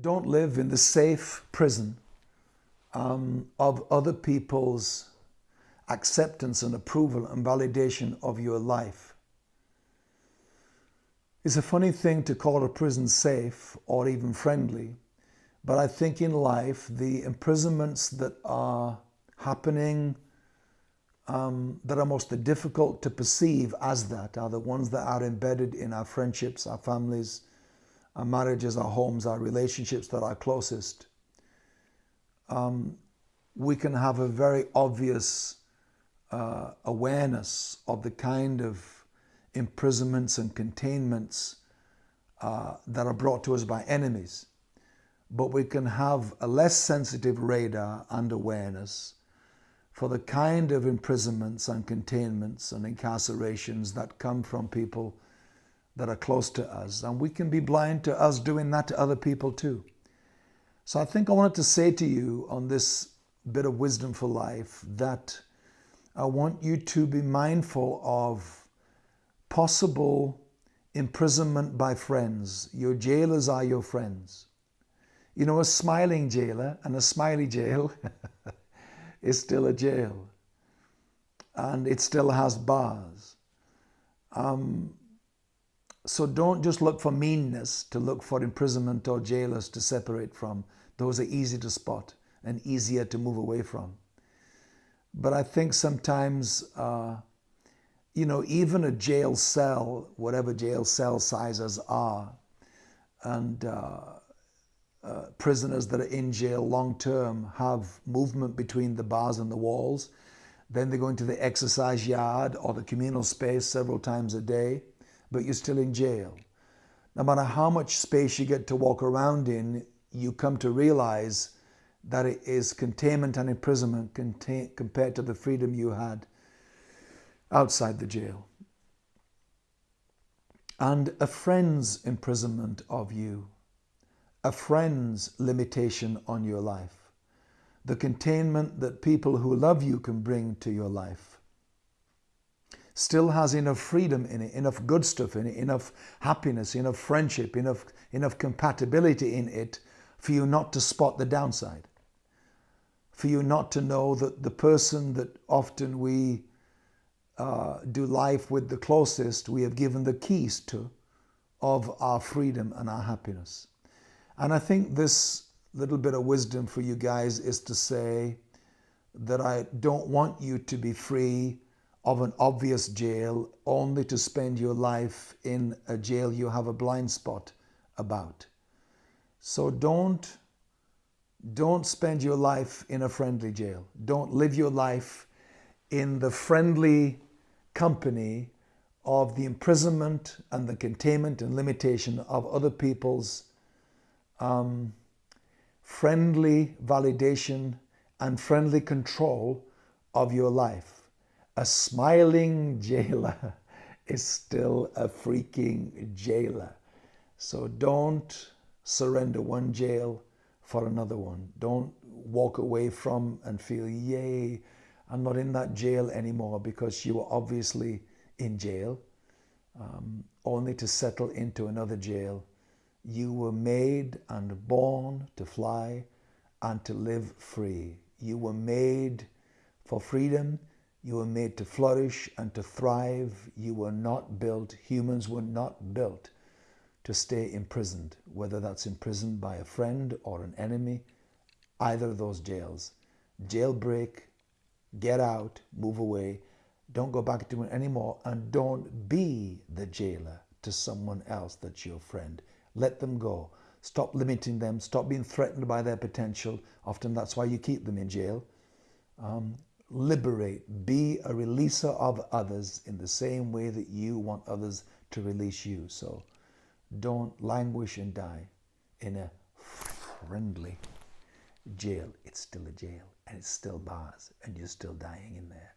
Don't live in the safe prison um, of other people's acceptance and approval and validation of your life. It's a funny thing to call a prison safe or even friendly, but I think in life the imprisonments that are happening um, that are most difficult to perceive as that are the ones that are embedded in our friendships, our families, our marriages, our homes, our relationships that are closest. Um, we can have a very obvious uh, awareness of the kind of imprisonments and containments uh, that are brought to us by enemies. But we can have a less sensitive radar and awareness for the kind of imprisonments and containments and incarcerations that come from people that are close to us. And we can be blind to us doing that to other people too. So I think I wanted to say to you on this bit of wisdom for life that I want you to be mindful of possible imprisonment by friends. Your jailers are your friends. You know, a smiling jailer and a smiley jail is still a jail and it still has bars. Um, so don't just look for meanness to look for imprisonment or jailers to separate from. Those are easy to spot and easier to move away from. But I think sometimes, uh, you know, even a jail cell, whatever jail cell sizes are, and uh, uh, prisoners that are in jail long term have movement between the bars and the walls. Then they go into the exercise yard or the communal space several times a day, but you're still in jail. No matter how much space you get to walk around in, you come to realize that it is containment and imprisonment compared to the freedom you had outside the jail. And a friend's imprisonment of you a friend's limitation on your life, the containment that people who love you can bring to your life. Still has enough freedom in it, enough good stuff in it, enough happiness, enough friendship, enough, enough compatibility in it for you not to spot the downside. For you not to know that the person that often we uh, do life with the closest, we have given the keys to of our freedom and our happiness. And I think this little bit of wisdom for you guys is to say that I don't want you to be free of an obvious jail only to spend your life in a jail you have a blind spot about. So don't don't spend your life in a friendly jail. Don't live your life in the friendly company of the imprisonment and the containment and limitation of other people's um, friendly validation and friendly control of your life. A smiling jailer is still a freaking jailer. So don't surrender one jail for another one. Don't walk away from and feel, yay, I'm not in that jail anymore because you were obviously in jail, um, only to settle into another jail you were made and born to fly and to live free. You were made for freedom. You were made to flourish and to thrive. You were not built, humans were not built to stay imprisoned, whether that's imprisoned by a friend or an enemy, either of those jails. Jailbreak, get out, move away, don't go back to it anymore, and don't be the jailer to someone else that's your friend. Let them go. Stop limiting them. Stop being threatened by their potential. Often that's why you keep them in jail. Um, liberate. Be a releaser of others in the same way that you want others to release you. So don't languish and die in a friendly jail. It's still a jail and it's still bars and you're still dying in there.